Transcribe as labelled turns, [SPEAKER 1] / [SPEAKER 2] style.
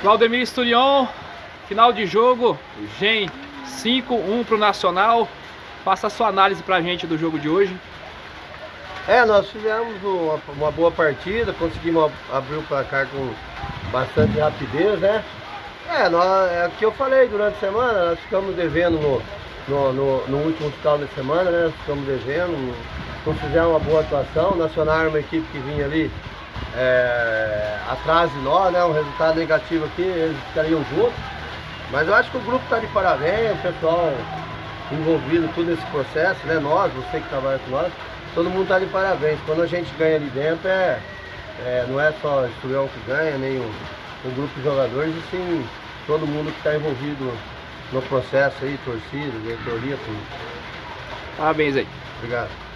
[SPEAKER 1] Claudemir Esturion, final de jogo, GEM 5-1 pro Nacional. Faça a sua análise pra gente do jogo de hoje.
[SPEAKER 2] É, nós fizemos uma, uma boa partida, conseguimos abrir o placar com bastante rapidez, né? É, nós, é o que eu falei durante a semana, nós ficamos devendo no, no, no, no último final de semana, né? Nós ficamos devendo, não fizemos uma boa atuação. O Nacional era uma equipe que vinha ali é, atrás de nós, né? Um resultado negativo aqui, eles ficariam juntos. Mas eu acho que o grupo está de parabéns, o pessoal envolvido tudo nesse processo, né? Nós, você que trabalha com nós, todo mundo está de parabéns. Quando a gente ganha ali dentro, é, é não é só o Estudião que ganha, nem o, o grupo de jogadores, e sim todo mundo que está envolvido no processo aí, torcida, diretoria, tudo.
[SPEAKER 1] Parabéns aí.
[SPEAKER 2] Obrigado.